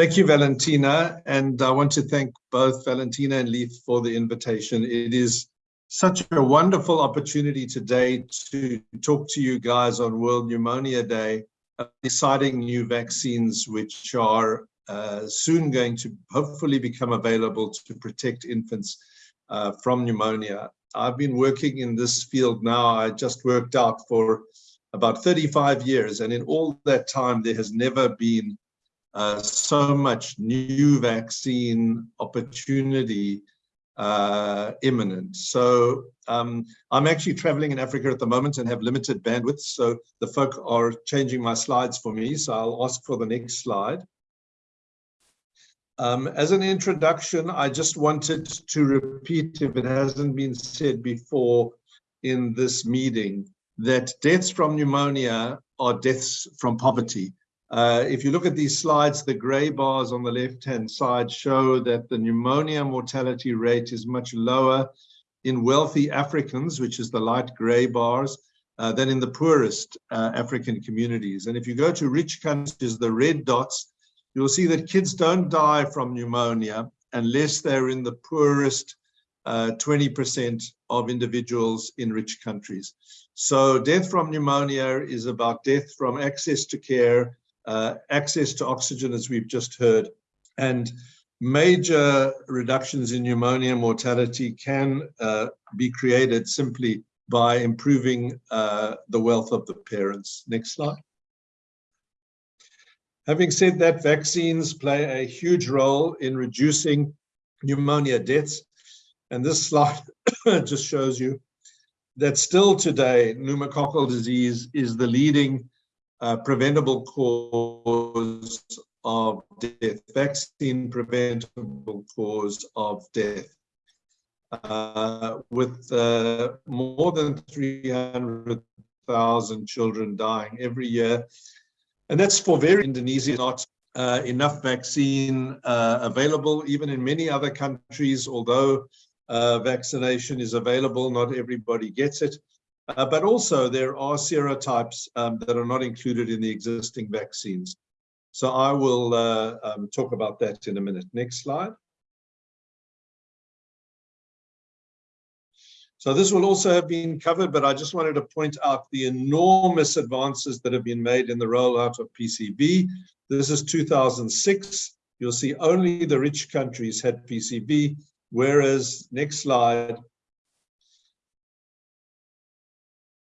Thank you, Valentina. And I want to thank both Valentina and Leith for the invitation. It is such a wonderful opportunity today to talk to you guys on World Pneumonia Day, exciting new vaccines which are uh, soon going to hopefully become available to protect infants uh, from pneumonia. I've been working in this field now, I just worked out for about 35 years, and in all that time, there has never been uh, so much new vaccine opportunity uh, imminent. So um, I'm actually traveling in Africa at the moment and have limited bandwidth. So the folk are changing my slides for me. So I'll ask for the next slide. Um, as an introduction, I just wanted to repeat, if it hasn't been said before in this meeting, that deaths from pneumonia are deaths from poverty. Uh, if you look at these slides, the gray bars on the left-hand side show that the pneumonia mortality rate is much lower in wealthy Africans, which is the light gray bars, uh, than in the poorest uh, African communities. And if you go to rich countries, the red dots, you'll see that kids don't die from pneumonia unless they're in the poorest 20% uh, of individuals in rich countries. So death from pneumonia is about death from access to care, uh, access to oxygen, as we've just heard, and major reductions in pneumonia mortality can uh, be created simply by improving uh, the wealth of the parents. Next slide. Having said that, vaccines play a huge role in reducing pneumonia deaths. And this slide just shows you that still today, pneumococcal disease is the leading uh, preventable cause of death, vaccine preventable cause of death. Uh, with uh, more than 300,000 children dying every year. And that's for very Indonesia, not uh, enough vaccine uh, available, even in many other countries, although uh, vaccination is available, not everybody gets it. Uh, but also there are serotypes um, that are not included in the existing vaccines. So I will uh, um, talk about that in a minute. Next slide. So this will also have been covered, but I just wanted to point out the enormous advances that have been made in the rollout of PCV. This is 2006. You'll see only the rich countries had PCV, whereas, next slide,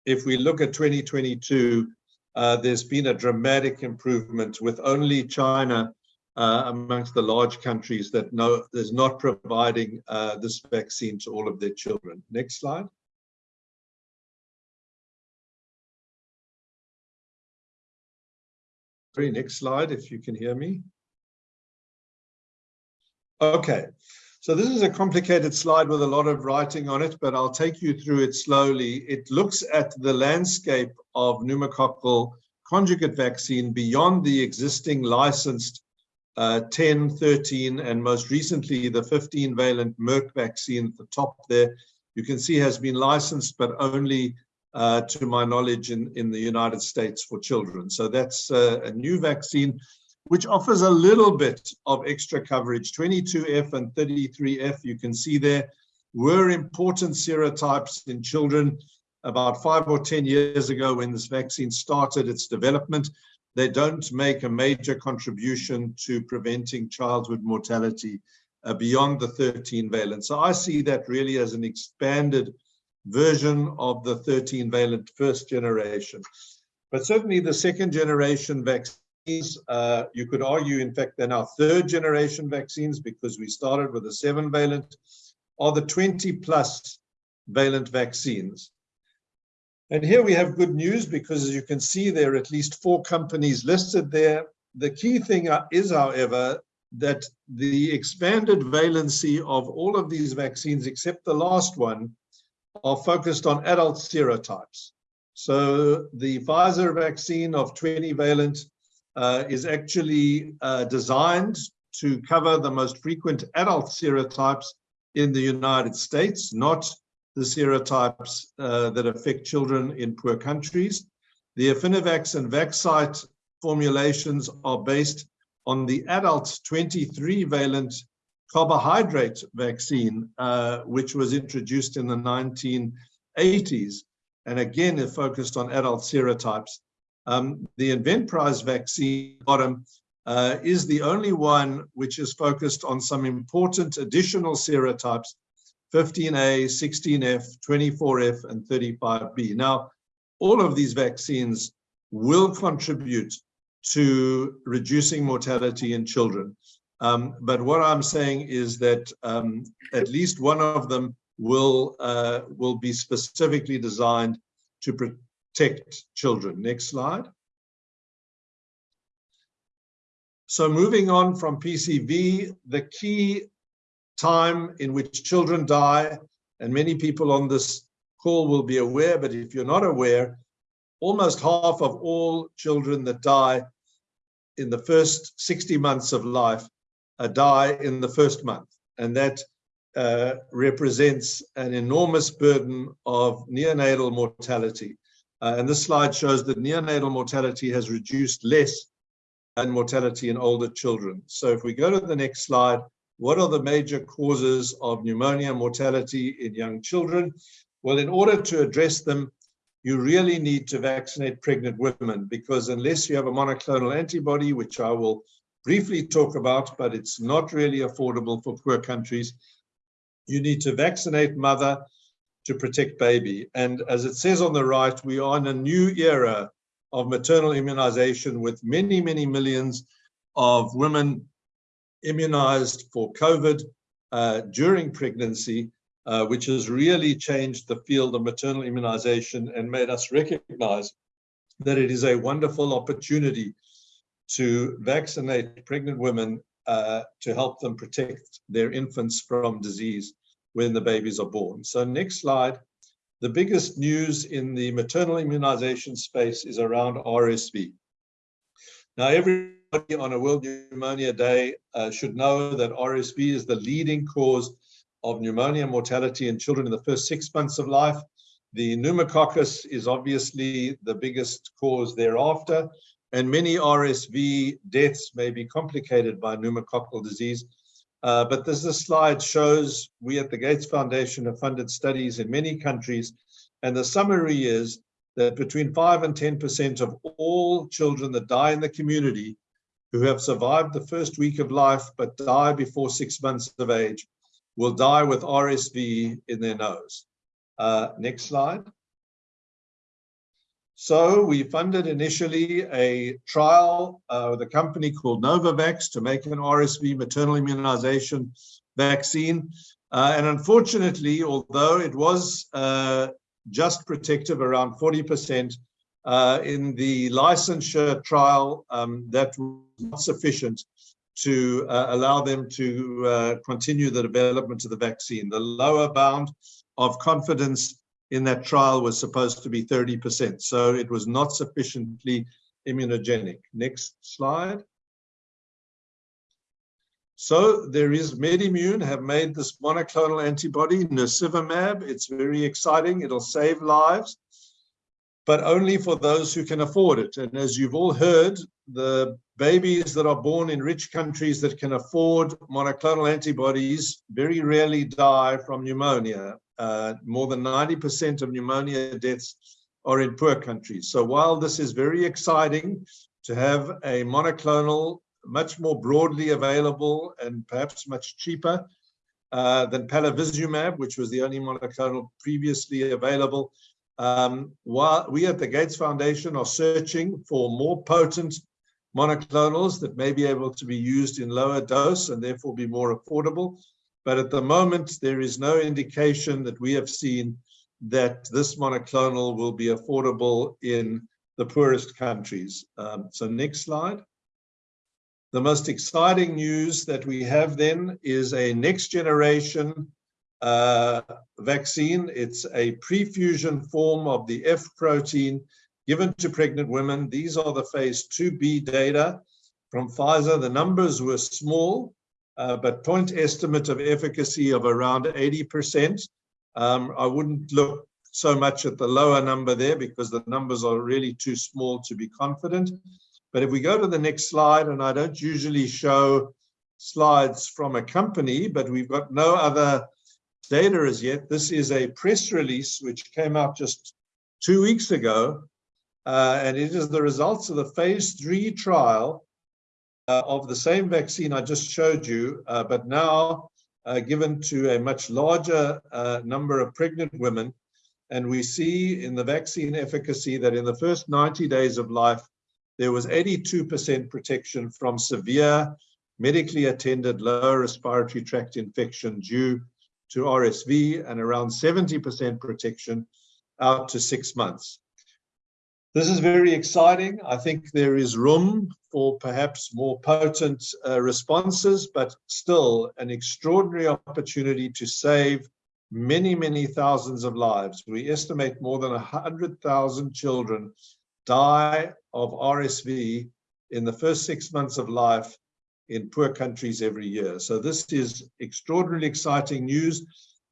if we look at 2022, uh, there's been a dramatic improvement with only China uh, amongst the large countries that know is not providing uh, this vaccine to all of their children. Next slide. Very next slide, if you can hear me. Okay, so this is a complicated slide with a lot of writing on it, but I'll take you through it slowly. It looks at the landscape of pneumococcal conjugate vaccine beyond the existing licensed uh, 10, 13, and most recently the 15 valent Merck vaccine at the top there, you can see has been licensed, but only uh, to my knowledge in, in the United States for children. So that's uh, a new vaccine which offers a little bit of extra coverage. 22F and 33F, you can see there, were important serotypes in children about five or 10 years ago when this vaccine started its development. They don't make a major contribution to preventing childhood mortality uh, beyond the 13 valent. So I see that really as an expanded version of the 13 valent first generation. But certainly the second generation vaccine uh, you could argue, in fact, they're now third generation vaccines because we started with a seven valent, are the 20 plus valent vaccines. And here we have good news because as you can see, there are at least four companies listed there. The key thing is, however, that the expanded valency of all of these vaccines, except the last one, are focused on adult serotypes. So the Pfizer vaccine of 20 valent uh, is actually uh, designed to cover the most frequent adult serotypes in the United States, not the serotypes uh, that affect children in poor countries. The Affinivax and Vaxcyte formulations are based on the adult 23 valent carbohydrate vaccine, uh, which was introduced in the 1980s. And again, it focused on adult serotypes. Um, the Inventprise vaccine bottom uh, is the only one which is focused on some important additional serotypes, 15A, 16F, 24F, and 35B. Now, all of these vaccines will contribute to reducing mortality in children. Um, but what I'm saying is that um, at least one of them will uh, will be specifically designed to protect children. Next slide. So moving on from PCV, the key time in which children die, and many people on this call will be aware, but if you're not aware, almost half of all children that die in the first 60 months of life uh, die in the first month. And that uh, represents an enormous burden of neonatal mortality. Uh, and this slide shows that neonatal mortality has reduced less than mortality in older children. So if we go to the next slide, what are the major causes of pneumonia mortality in young children? Well, in order to address them, you really need to vaccinate pregnant women because unless you have a monoclonal antibody, which I will briefly talk about, but it's not really affordable for poor countries, you need to vaccinate mother to protect baby. And as it says on the right, we are in a new era of maternal immunization with many, many millions of women immunized for COVID uh, during pregnancy, uh, which has really changed the field of maternal immunization and made us recognize that it is a wonderful opportunity to vaccinate pregnant women uh, to help them protect their infants from disease when the babies are born. So next slide. The biggest news in the maternal immunization space is around RSV. Now, everybody on a World Pneumonia Day uh, should know that RSV is the leading cause of pneumonia mortality in children in the first six months of life. The pneumococcus is obviously the biggest cause thereafter, and many RSV deaths may be complicated by pneumococcal disease. Uh, but this, this slide shows we at the Gates Foundation have funded studies in many countries, and the summary is that between 5 and 10% of all children that die in the community who have survived the first week of life but die before six months of age will die with RSV in their nose. Uh, next slide. So we funded initially a trial uh, with a company called Novavax to make an RSV maternal immunization vaccine. Uh, and unfortunately, although it was uh, just protective around 40%, uh, in the licensure trial, um, that was not sufficient to uh, allow them to uh, continue the development of the vaccine. The lower bound of confidence in that trial was supposed to be 30%. So it was not sufficiently immunogenic. Next slide. So there is MedImmune have made this monoclonal antibody, nirsevimab. It's very exciting. It'll save lives, but only for those who can afford it. And as you've all heard, the babies that are born in rich countries that can afford monoclonal antibodies very rarely die from pneumonia uh, more than 90% of pneumonia deaths are in poor countries. So while this is very exciting to have a monoclonal much more broadly available and perhaps much cheaper uh, than palivizumab, which was the only monoclonal previously available, um, while we at the Gates Foundation are searching for more potent monoclonals that may be able to be used in lower dose and therefore be more affordable. But at the moment, there is no indication that we have seen that this monoclonal will be affordable in the poorest countries. Um, so next slide. The most exciting news that we have then is a next generation uh, vaccine. It's a prefusion form of the F protein given to pregnant women. These are the phase 2B data from Pfizer. The numbers were small, uh, but point estimate of efficacy of around 80%. Um, I wouldn't look so much at the lower number there because the numbers are really too small to be confident. But if we go to the next slide, and I don't usually show slides from a company, but we've got no other data as yet. This is a press release which came out just two weeks ago, uh, and it is the results of the phase three trial uh, of the same vaccine I just showed you, uh, but now uh, given to a much larger uh, number of pregnant women. And we see in the vaccine efficacy that in the first 90 days of life, there was 82% protection from severe medically attended lower respiratory tract infection due to RSV and around 70% protection out to six months. This is very exciting. I think there is room for perhaps more potent uh, responses, but still an extraordinary opportunity to save many, many thousands of lives. We estimate more than 100,000 children die of RSV in the first six months of life in poor countries every year. So this is extraordinarily exciting news.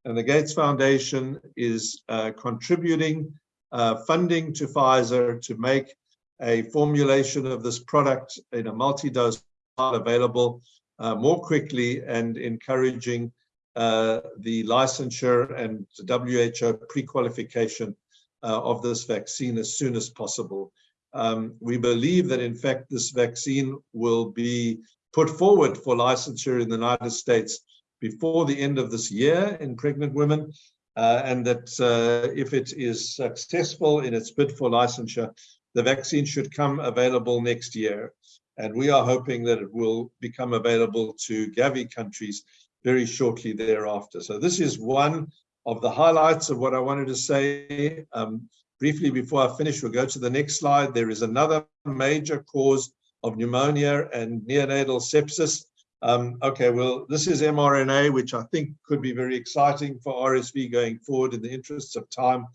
And the Gates Foundation is uh, contributing uh, funding to Pfizer to make a formulation of this product in a multi-dose available uh, more quickly and encouraging uh, the licensure and WHO pre-qualification uh, of this vaccine as soon as possible. Um, we believe that, in fact, this vaccine will be put forward for licensure in the United States before the end of this year in pregnant women, uh, and that uh, if it is successful in its bid for licensure, the vaccine should come available next year. And we are hoping that it will become available to Gavi countries very shortly thereafter. So this is one of the highlights of what I wanted to say. Um, briefly before I finish, we'll go to the next slide. There is another major cause of pneumonia and neonatal sepsis. Um, okay, well, this is mRNA, which I think could be very exciting for RSV going forward in the interests of time.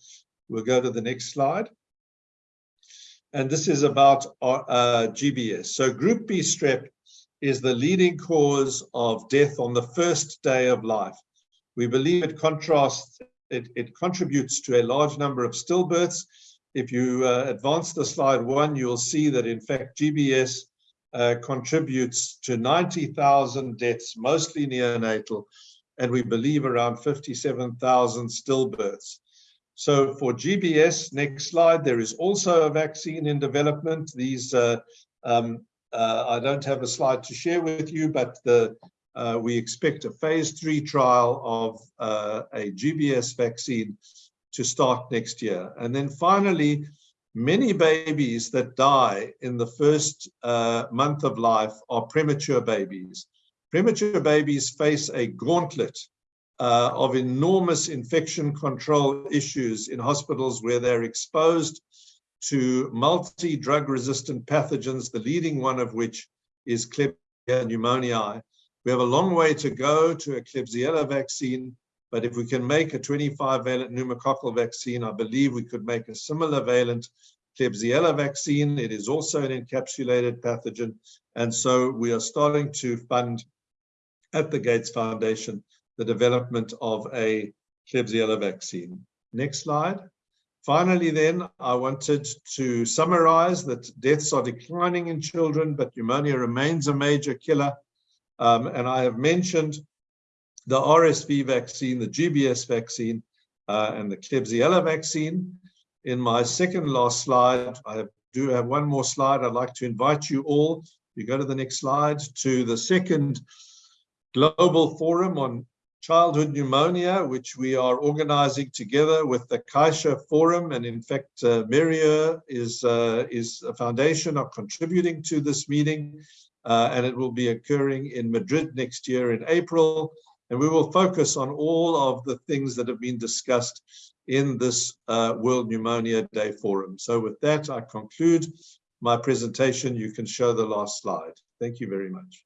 We'll go to the next slide. And this is about uh, GBS. So group B strep is the leading cause of death on the first day of life. We believe it contrasts, it, it contributes to a large number of stillbirths. If you uh, advance the slide one, you'll see that in fact GBS uh, contributes to 90,000 deaths, mostly neonatal, and we believe around 57,000 stillbirths. So for GBS, next slide, there is also a vaccine in development. These, uh, um, uh, I don't have a slide to share with you, but the, uh, we expect a phase three trial of uh, a GBS vaccine to start next year. And then finally, Many babies that die in the first uh, month of life are premature babies. Premature babies face a gauntlet uh, of enormous infection control issues in hospitals where they're exposed to multi-drug resistant pathogens, the leading one of which is Klebsiella pneumoniae. We have a long way to go to a Klebsiella vaccine, but if we can make a 25 valent pneumococcal vaccine, I believe we could make a similar valent Klebsiella vaccine. It is also an encapsulated pathogen. And so we are starting to fund at the Gates Foundation the development of a Klebsiella vaccine. Next slide. Finally, then, I wanted to summarize that deaths are declining in children, but pneumonia remains a major killer. Um, and I have mentioned the RSV vaccine, the GBS vaccine, uh, and the Klebsiella vaccine. In my second last slide, I do have one more slide. I'd like to invite you all, you go to the next slide, to the second global forum on childhood pneumonia, which we are organizing together with the CAIXA Forum. And in fact, uh, is, uh, is a foundation of contributing to this meeting. Uh, and it will be occurring in Madrid next year in April. And we will focus on all of the things that have been discussed in this uh, World Pneumonia Day Forum. So with that, I conclude my presentation. You can show the last slide. Thank you very much.